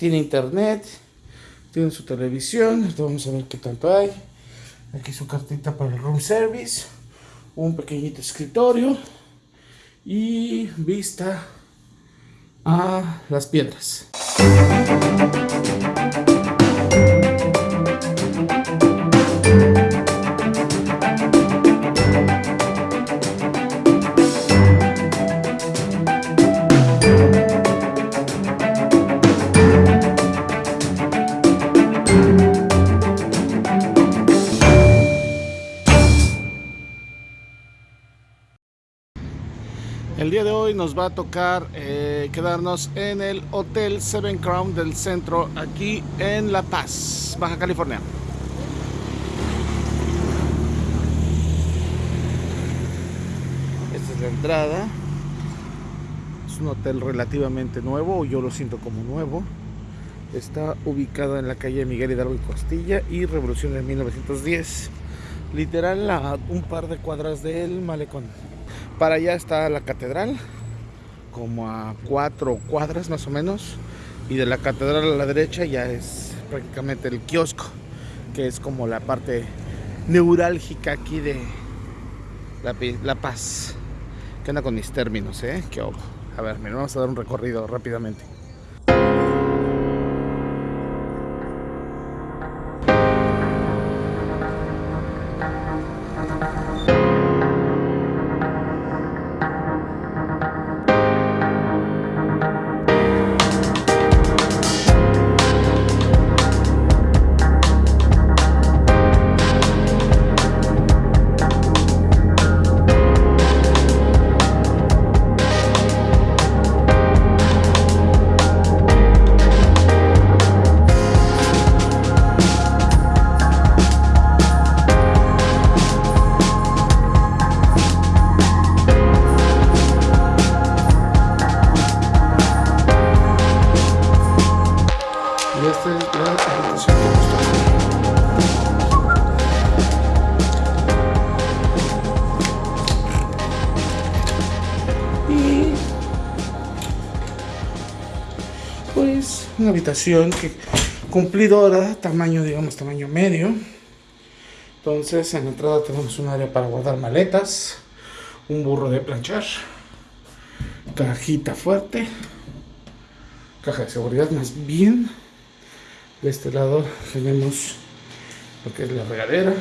tiene internet, tiene su televisión, vamos a ver qué tanto hay. Aquí su cartita para el room service, un pequeñito escritorio y vista a las piedras. El día de hoy nos va a tocar eh, quedarnos en el Hotel Seven Crown del centro aquí en La Paz, Baja California. Esta es la entrada. Es un hotel relativamente nuevo, yo lo siento como nuevo. Está ubicado en la calle Miguel Hidalgo y Costilla y Revolución en 1910. Literal a un par de cuadras del malecón. Para allá está la catedral, como a cuatro cuadras más o menos. Y de la catedral a la derecha ya es prácticamente el kiosco, que es como la parte neurálgica aquí de La, Paz. ¿Qué onda con mis términos, eh? ¿Qué A ver, mira, vamos a dar un recorrido rápidamente. Pues una habitación que cumplidora, tamaño digamos tamaño medio. Entonces en la entrada tenemos un área para guardar maletas, un burro de planchar, cajita fuerte, caja de seguridad más bien. De este lado tenemos lo que es la regadera, lo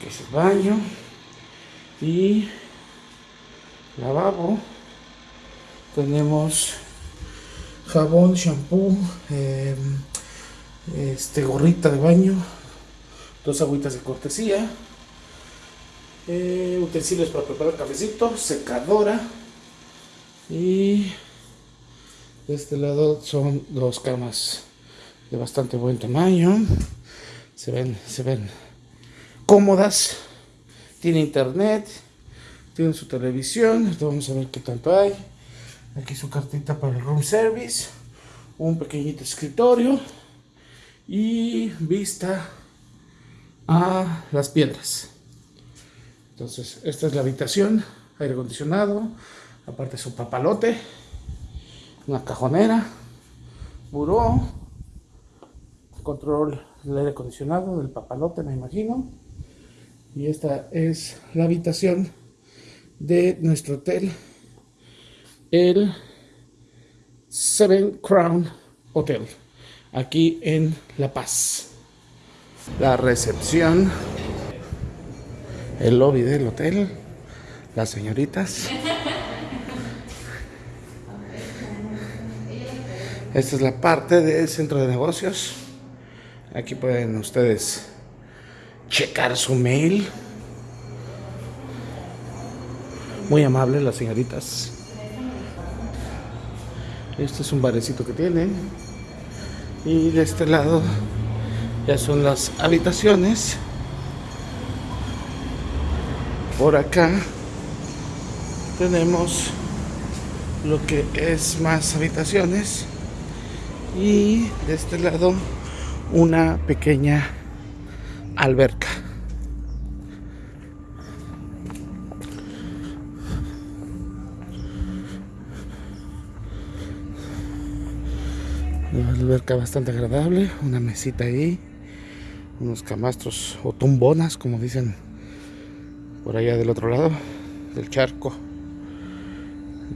que es el baño y lavabo. Tenemos jabón, shampoo, em, este, gorrita de baño, dos agüitas de cortesía, eh, utensilios para preparar cafecito, secadora y de este lado son dos camas bastante buen tamaño, se ven, se ven cómodas, tiene internet, tiene su televisión, vamos a ver qué tanto hay. Aquí su cartita para el room service. Un pequeñito escritorio. Y vista a las piedras. Entonces, esta es la habitación. Aire acondicionado. Aparte su papalote. Una cajonera. Buró. Control del aire acondicionado, del papalote, me imagino. Y esta es la habitación de nuestro hotel el Seven Crown Hotel, aquí en La Paz. La recepción, el lobby del hotel, las señoritas. Esta es la parte del centro de negocios. Aquí pueden ustedes checar su mail. Muy amables las señoritas. Este es un barecito que tiene. Y de este lado ya son las habitaciones. Por acá tenemos lo que es más habitaciones. Y de este lado una pequeña alberca. Una alberca bastante agradable, una mesita ahí, unos camastros o tumbonas, como dicen por allá del otro lado del charco.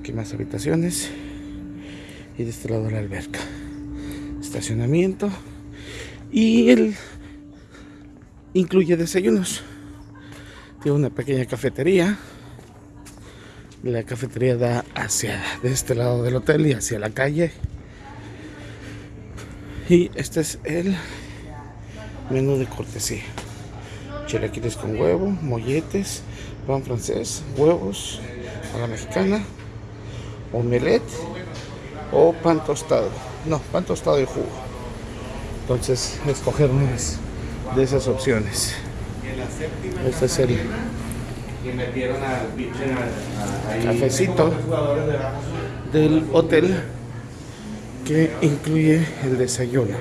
Aquí más habitaciones y de este lado la alberca. Estacionamiento y el incluye desayunos. Tiene una pequeña cafetería. La cafetería da hacia de este lado del hotel y hacia la calle. Y este es el menú de cortesía. Chilaquiles con huevo, molletes, pan francés, huevos a la mexicana, omelette o pan tostado. No, pan tostado y jugo. Entonces, escoger unas de esas opciones. Este es el cafecito del hotel que incluye el desayuno.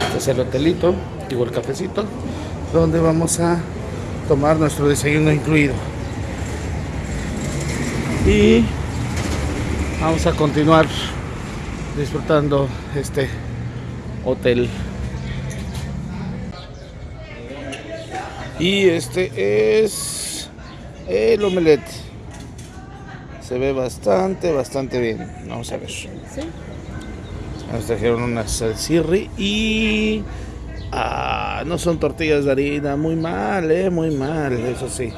Este es el hotelito, digo el cafecito, donde vamos a tomar nuestro desayuno incluido. Y vamos a continuar disfrutando este hotel. Y este es el omelette. Se ve bastante, bastante bien. Vamos a ver. Nos trajeron una salsirri y ah, no son tortillas de harina. Muy mal, eh, muy mal, eso sí.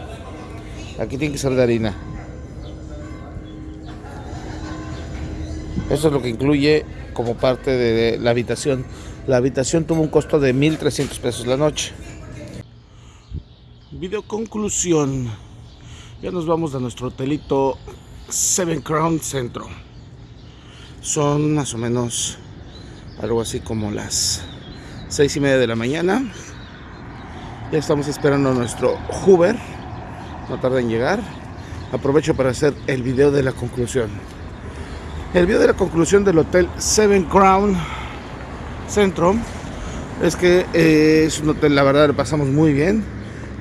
Aquí tiene que ser de harina. Eso es lo que incluye como parte de la habitación. La habitación tuvo un costo de 1.300 pesos la noche. Video conclusión. Ya nos vamos a nuestro hotelito Seven Crown Centro. Son más o menos algo así como las seis y media de la mañana. Ya estamos esperando nuestro Uber. No tarda en llegar. Aprovecho para hacer el video de la conclusión. El video de la conclusión del hotel Seven Crown Centro es que eh, es un hotel, la verdad, le pasamos muy bien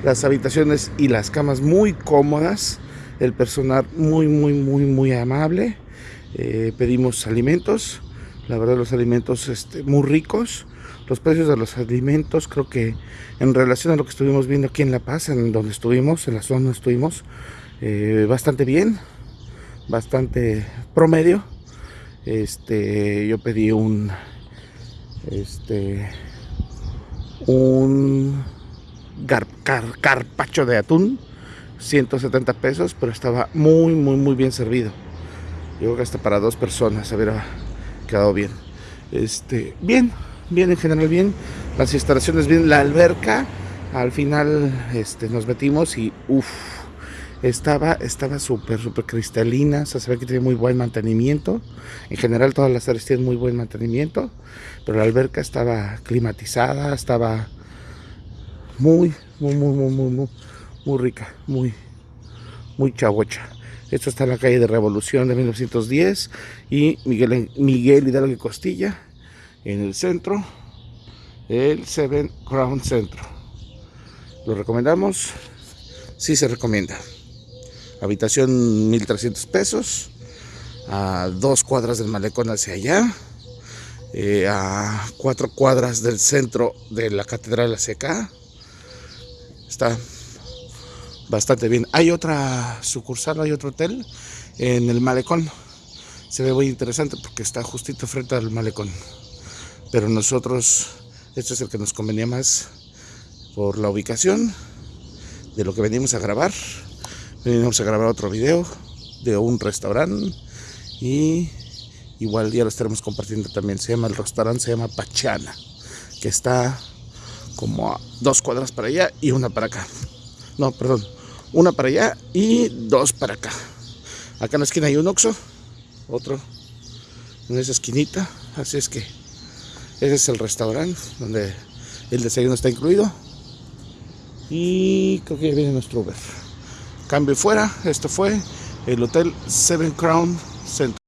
las habitaciones y las camas muy cómodas, el personal muy, muy, muy, muy amable. Eh, pedimos alimentos, la verdad los alimentos este, muy ricos. Los precios de los alimentos creo que en relación a lo que estuvimos viendo aquí en La Paz, en donde estuvimos, en la zona donde estuvimos, eh, bastante bien, bastante promedio. Este, yo pedí un, este, un carpacho de atún, 170 pesos, pero estaba muy, muy, muy bien servido. Yo creo que hasta para dos personas hubiera quedado bien. Este, bien, bien en general, bien. Las instalaciones bien, la alberca, al final este, nos metimos y uff, estaba estaba súper, súper cristalina, se ve que tiene muy buen mantenimiento. En general todas las áreas tienen muy buen mantenimiento, pero la alberca estaba climatizada, estaba muy, muy, muy, muy, muy, muy, muy rica, muy, muy chabocha. Esto está en la calle de Revolución de 1910 y Miguel, Miguel Hidalgo y Costilla en el centro, el Seven Crown Centro. Lo recomendamos, sí se recomienda. Habitación 1300 pesos, a dos cuadras del malecón hacia allá, eh, a cuatro cuadras del centro de la catedral hacia acá Está bastante bien. Hay otra sucursal, hay otro hotel en el malecón. Se ve muy interesante porque está justito frente al malecón. Pero nosotros, este es el que nos convenía más por la ubicación de lo que venimos a grabar. Venimos a grabar otro video de un restaurante y igual ya lo estaremos compartiendo también. Se llama el restaurante, se llama Pachana, que está como a dos cuadras para allá y una para acá. No, perdón, una para allá y dos para acá. Acá en la esquina hay un Oxxo, otro en esa esquinita, así es que ese es el restaurante donde el desayuno está incluido. Y creo que ya viene nuestro Uber. Cambio fuera, esto fue el Hotel Seven Crown Center.